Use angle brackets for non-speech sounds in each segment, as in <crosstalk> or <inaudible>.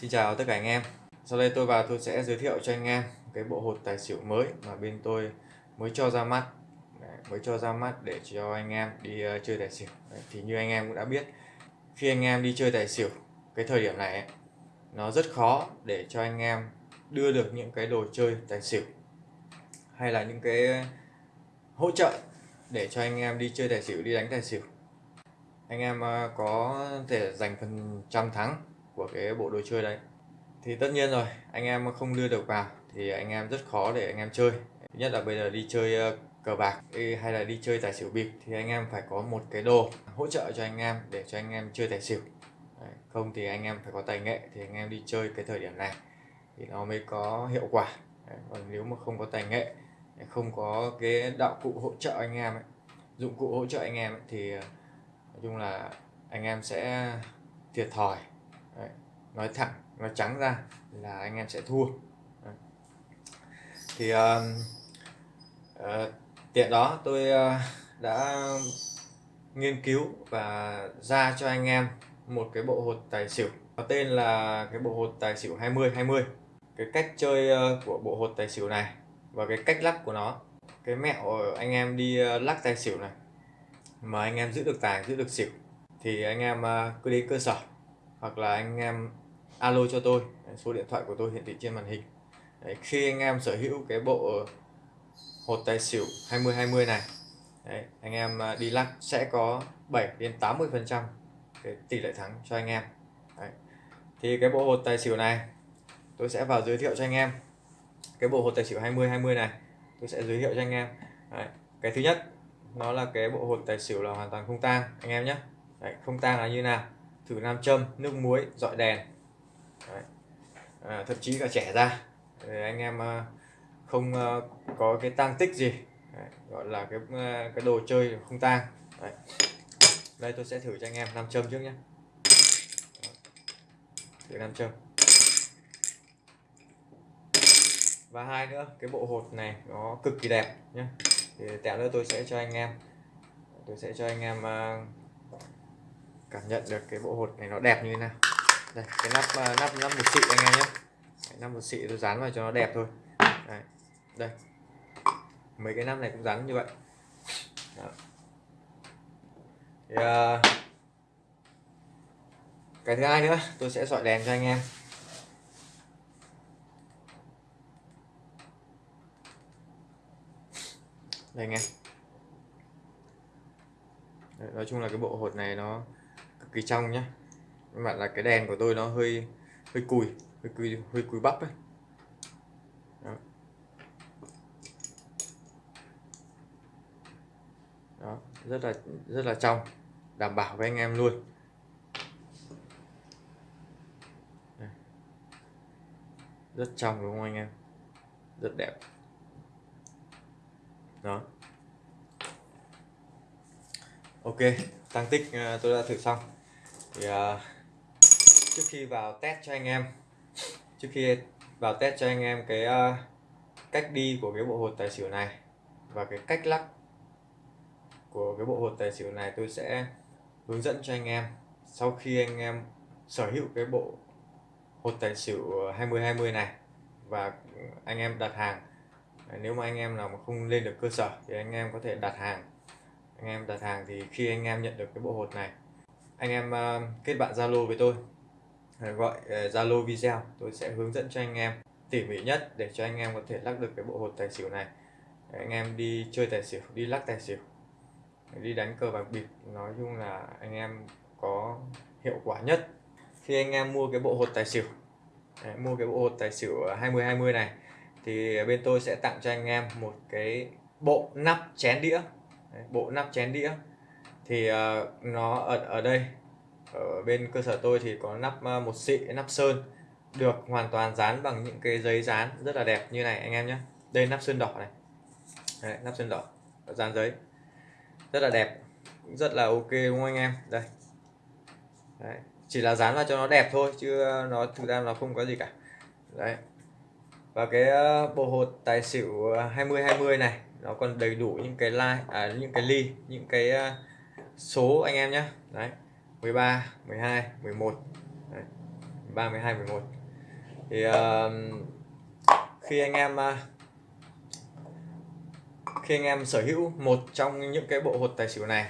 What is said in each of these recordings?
Xin chào tất cả anh em. Sau đây tôi vào tôi sẽ giới thiệu cho anh em cái bộ hột tài xỉu mới mà bên tôi mới cho ra mắt. Đấy, mới cho ra mắt để cho anh em đi uh, chơi tài xỉu. Đấy, thì như anh em cũng đã biết khi anh em đi chơi tài xỉu cái thời điểm này ấy, nó rất khó để cho anh em đưa được những cái đồ chơi tài xỉu hay là những cái hỗ trợ để cho anh em đi chơi tài xỉu đi đánh tài xỉu. Anh em ờ, có thể giành phần trăm thắng của cái bộ đồ chơi đấy thì tất nhiên rồi anh em không đưa được vào thì anh em rất khó để anh em chơi nhất là bây giờ đi chơi cờ bạc hay là đi chơi tài xỉu bịp thì anh em phải có một cái đồ hỗ trợ cho anh em để cho anh em chơi tài xỉu Đấy, không thì anh em phải có tài nghệ thì anh em đi chơi cái thời điểm này thì nó mới có hiệu quả Đấy, còn nếu mà không có tài nghệ không có cái đạo cụ hỗ trợ anh em ấy, dụng cụ hỗ trợ anh em ấy, thì nói chung là anh em sẽ thiệt thòi Đấy, nói thẳng nói trắng ra là anh em sẽ thua. Đấy. thì uh, uh, tiện đó tôi uh, đã nghiên cứu và ra cho anh em một cái bộ hột tài xỉu có tên là cái bộ hột tài xỉu 20 20 cái cách chơi ờ, của bộ hột tài xỉu này và cái cách lắc của nó. Cái mẹo anh em đi lắc tài xỉu này mà anh em giữ được tài giữ được xỉu thì anh em cứ đến cơ sở hoặc là anh em alo cho tôi. Số điện thoại của tôi hiển thị trên màn hình. Đấy, khi anh em sở hữu cái bộ hột tài xỉu 20 20 này Đấy, anh em à, đi lắc sẽ có 7 đến 80 phần trăm cái tỷ lệ thắng cho anh em. Đấy. thì cái bộ hột tài xỉu này tôi sẽ vào giới thiệu cho anh em. Cái bộ hột tài xỉu 20 20 này tôi sẽ giới thiệu cho anh em. Đấy. cái thứ nhất nó là cái bộ hột tài xỉu là hoàn toàn không tang anh em nhé. Đấy, không tang là như nào? Thử nam châm nước muối dọi đèn. Đấy. À, thậm chí cả trẻ ra. Để anh em à, không à, có cái tang tích gì. Đấy, gọi là cái à, cái đồ chơi không tang. Đấy. đây tôi sẽ thử cho anh em nam châm trước nhé. Thử nam châm. Và hai nữa cái bộ hột này nó cực kỳ đẹp nhé. Thì tẹo nữa tôi sẽ cho anh em. Tôi sẽ cho anh em cảm nhận được cái bộ hột này nó đẹp như thế nào. Đây cái nắp à, nắp nắp một xị anh em nhé. Nắp một xị tôi dán vào cho nó đẹp thôi. Đây, đây. Mấy cái nắp này cũng dán như vậy. Đó. Thì, uh, cái thứ hai nữa tôi sẽ soi đèn cho anh em. Đây anh em. Nói chung là cái bộ hột này nó cực kỳ trong nhá. Các bạn là cái đèn của tôi nó hơi hơi cùi hơi cùi hơi cùi bắp ấy. Đó. đó, rất là rất là trong, đảm bảo với anh em luôn. Rất trong đúng không anh em? Rất đẹp. Đó. Ok, tăng tích à, tôi đã thử xong thì uh, trước khi vào test cho anh em trước khi vào test cho anh em cái uh, cách đi của cái bộ hột tài xỉu này và cái cách lắc của cái bộ hột tài xỉu này tôi sẽ hướng dẫn cho anh em sau khi anh em sở hữu cái bộ hột tài xỉu 2020 này và anh em đặt hàng. Nếu mà anh em nào mà không lên được cơ sở thì anh em có thể đặt hàng. Anh em đặt hàng thì khi anh em nhận được cái bộ hột này anh em ờ, kết bạn Zalo với tôi. Ờ, gọi ờ, Zalo video. Tôi sẽ hướng dẫn cho anh em tỉ mỉ nhất để cho anh em có thể lắc được cái bộ hột tài xỉu này. Anh em đi chơi tài xỉu đi lắc tài xỉu. Đi đánh cờ bạc bịp. Nói chung là anh em có hiệu quả nhất khi anh em mua cái bộ hột tài xỉu. Đấy, mua cái bộ hột tài xỉu 20 20 này. Thì bên tôi sẽ tặng cho anh em một cái bộ nắp chén đĩa. Đấy, bộ nắp chén đĩa. Thì uh, nó ở ở đây ở bên cơ sở tôi thì có nắp ờ, một xị nắp sơn được hoàn toàn dán bằng những cái giấy dán rất là đẹp như này anh em nhé. Đây nắp sơn đỏ này. Đấy, nắp sơn đỏ dán giấy. Rất là đẹp rất là ok đúng không anh em? Đây. Đấy. chỉ là dán vào cho nó đẹp thôi chứ ờ, nó thực ra nó không có gì cả. Đấy. Và cái ờ, bộ hột tài xỉu 20 20 này nó còn đầy đủ những cái line à, những cái ly những cái số anh em nhé. Đấy. 13 12 11 đấy. 13 12 11 thì uh, khi anh em uh, khi anh em sở hữu một trong những cái bộ hột tài xỉu này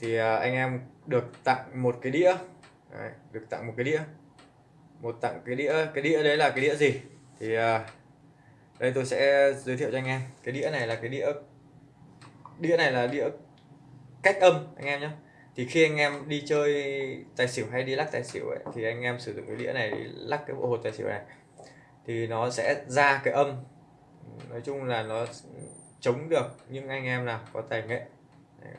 thì uh, anh em được tặng một cái đĩa. Đấy, được tặng một cái đĩa. Một tặng cái đĩa cái đĩa đấy là cái đĩa gì? Thì uh, đây tôi sẽ giới thiệu cho anh em. Cái đĩa này là cái đĩa đĩa này là đĩa cách âm anh em nhé thì khi anh em đi chơi tài xỉu hay đi lắc tài xỉu ấy, thì anh em sử dụng cái đĩa này lắc cái bộ hột tài xỉu này. Thì nó sẽ ra cái âm. Nói chung là nó chống được nhưng anh em nào có tài nghệ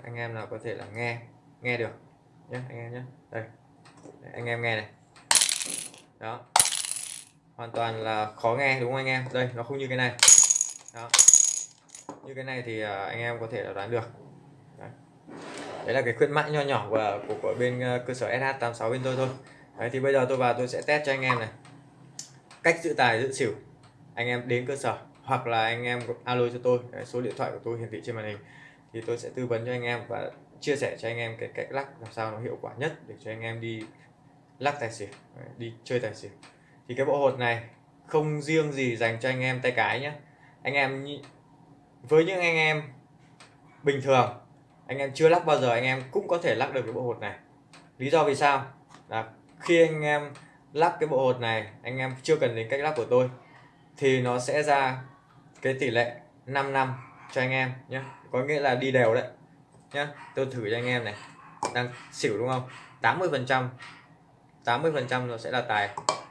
anh em nào có thể là nghe nghe được nhé anh em nhé đây anh em nghe này. Đó. Hoàn toàn là khó nghe đúng không anh em? Đây nó không như cái này. Đó. Như cái này thì à, anh em có thể là đoán được đấy là cái khuyến mãi nho nhỏ của của, của bên ờ, cơ sở SH86 bên tôi thôi. Đấy thì bây giờ tôi vào tôi sẽ test cho anh em này. Cách giữ tài giữ xỉu. Anh em đến cơ sở hoặc là anh em alo cho tôi. Đấy, số điện thoại của tôi hiển thị trên màn hình. Thì tôi sẽ tư vấn cho anh em và chia sẻ cho anh em cái cách lắc làm sao nó hiệu quả nhất để cho anh em đi lắc tài xỉu đi chơi tài xỉu. Thì cái bộ hột này không riêng gì dành cho anh em tay cái nhé anh em với những anh em bình thường anh em chưa lắc bao giờ, anh em cũng có thể lắc được cái bộ hột này. Lý do vì sao? Là khi anh em lắc cái bộ hột này, anh em chưa cần đến cách lắc của tôi, thì nó sẽ ra cái tỷ lệ 5 năm cho anh em nhé có nghĩa là đi đều đấy nhé tôi thử cho anh em này. Đang xỉu đúng không? 80 phần trăm 80 phần trăm nó sẽ là tài.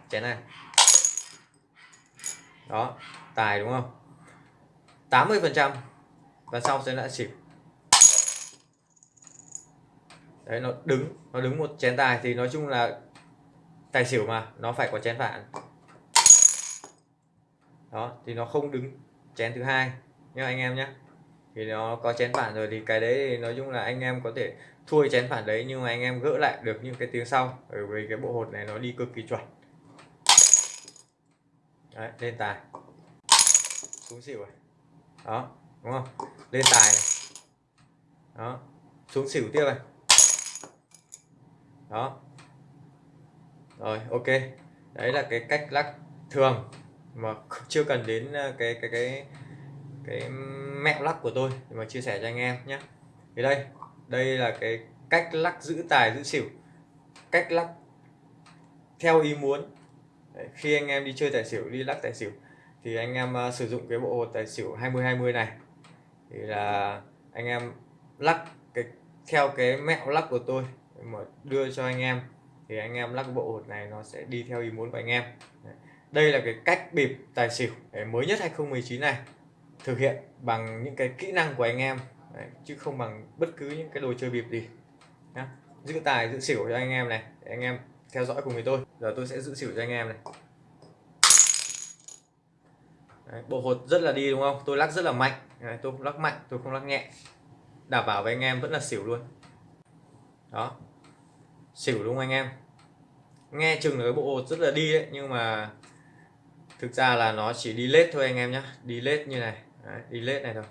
Chén này. Đó, tài đúng không? 80 phần trăm và sau sẽ là xỉu. Đấy, nó đứng nó đứng một chén tài thì nói chung là tài xỉu mà, nó phải có chén phản đó, thì nó không đứng chén thứ hai nhá anh em nhé thì nó có chén phản rồi thì cái đấy thì nói chung là anh em có thể thua chén phản đấy nhưng mà anh em gỡ lại được những cái tiếng sau. Bởi vì cái bộ hột này nó đi cực kỳ chuẩn. Đấy, lên tài. Xuống xỉu rồi đó, đúng không? Lên tài này. Đó, xuống xỉu tiếp này đó. Rồi ok. Đấy là cái cách lắc thường mà <laughs> chưa cần đến ờ, cái cái cái cái mẹo lắc của tôi mà chia sẻ cho anh em nhé. Thì đây đây là cái cách lắc giữ tài giữ xỉu. Cách lắc theo ý muốn. Đấy, khi anh em đi chơi tài xỉu đi lắc tài xỉu thì anh em uh, sử dụng cái bộ hột tài xỉu 20 20 này. Thì là anh em lắc cái theo cái mẹo lắc của tôi mà đưa cho anh em. Thì anh em lắc bộ hột này nó sẽ đi theo ý muốn của anh em. Đây là cái cách bịp tài xỉu mới nhất 2019 này. Thực hiện bằng những cái kỹ năng của anh em Đấy, chứ không bằng bất cứ những cái đồ chơi bịp gì. Nhá. Giữ tài giữ xỉu cho anh em này. Để anh em theo dõi cùng với tôi. Giờ tôi sẽ giữ xỉu cho anh em này. Đấy, bộ hột rất là đi đúng không? Tôi lắc rất là mạnh. Đấy, tôi không lắc mạnh tôi không lắc nhẹ. Đảm bảo với anh em vẫn là xỉu luôn. Đó xỉu đúng không anh em? Nghe chừng là cái bộ hột rất là đi đấy nhưng mà thực ra là nó chỉ đi lết thôi anh em nhé đi lết như này. Đấy, đi lết này thôi.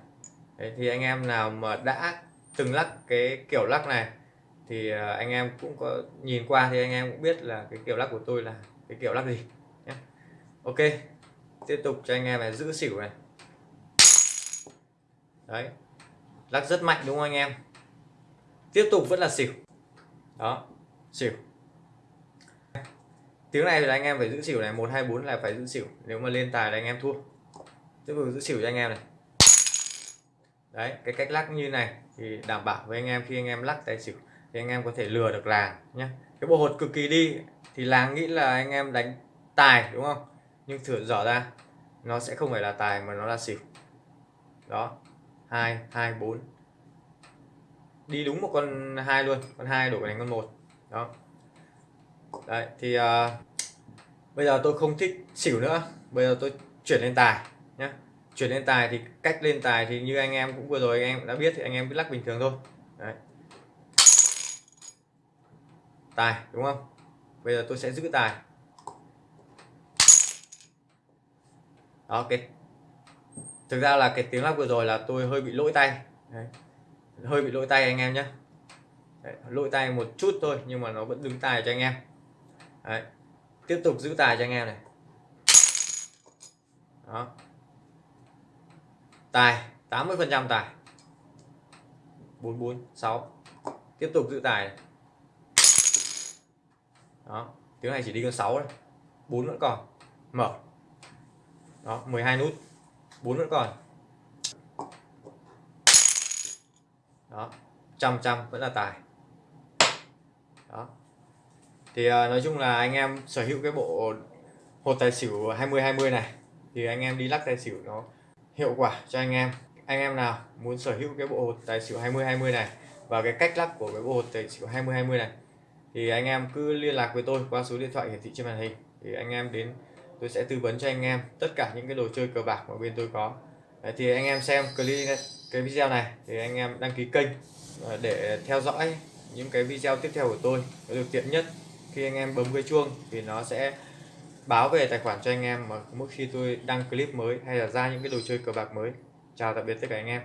Đấy, thì anh em nào mà đã từng lắc cái kiểu lắc này thì à, anh em cũng có nhìn qua thì anh em cũng biết là cái kiểu lắc của tôi là cái kiểu lắc gì nhé ok tiếp tục cho anh em này giữ xỉu này. Đấy lắc rất mạnh đúng không anh em? Tiếp tục vẫn là xỉu. Đó xỉu tiếng này thì anh em phải giữ xỉu này, một, hai, bốn là phải giữ xỉu nếu mà lên tài là anh em thua. Tiếp tục giữ xỉu cho anh em này. Đấy, cái cách lắc như này thì đảm bảo với anh em khi anh em lắc tài xỉu thì anh em có thể lừa được làng nhé cái bộ hột cực kỳ đi thì làng nghĩ là anh em đánh tài, đúng không? Nhưng thử dở ra, nó sẽ không phải là tài mà nó là xỉu đó, hai hai, bốn. Đi đúng một con hai luôn, con hai đổi thành con một đó. Đấy thì uh, bây giờ tôi không thích xỉu nữa. Bây giờ tôi chuyển lên tài nhé chuyển lên tài thì cách lên tài thì như anh em cũng vừa rồi anh em đã biết thì anh em cứ lắc bình thường thôi. Đấy. tài đúng không? Bây giờ tôi sẽ giữ tài. Đó, ok thực ra là cái tiếng lắc vừa rồi là tôi hơi bị lỗi tay. Đấy. hơi bị lỗi tay anh em nhé Đấy, lỗi tay một chút thôi nhưng mà nó vẫn đứng tài cho anh em. Đấy. tiếp tục giữ tài cho anh em này. Đó. Tài 80 phần trăm tài. 446 tiếp tục giữ tài này. đó tiếng này chỉ đi con 6 thôi. 4 vẫn còn. Mở. Đó 12 nút. 4 vẫn còn. Đó trăm trăm vẫn là tài đó. Thì uh, nói chung là anh em sở hữu cái bộ hột tài xỉu 20 20 này thì anh em đi lắc tài xỉu nó hiệu quả cho anh em. Anh em nào muốn sở hữu cái bộ hột tài xỉu 20 20 này và cái cách lắc của cái bộ hột tài xỉu 20 20 này thì anh em cứ liên lạc với tôi qua số điện thoại hiển thị trên màn hình. Thì anh em đến tôi sẽ tư vấn cho anh em tất cả những cái đồ chơi cờ bạc mà bên tôi có. Đấy, thì anh em xem clip cái video này thì anh em đăng ký kênh ờ, để theo dõi những cái video tiếp theo của tôi. Nó được tiện nhất khi anh em bấm cái chuông thì nó sẽ báo về tài khoản cho anh em mà mỗi khi tôi đăng clip mới hay là ra những cái đồ chơi cờ bạc mới. Chào tạm biệt tất cả anh em.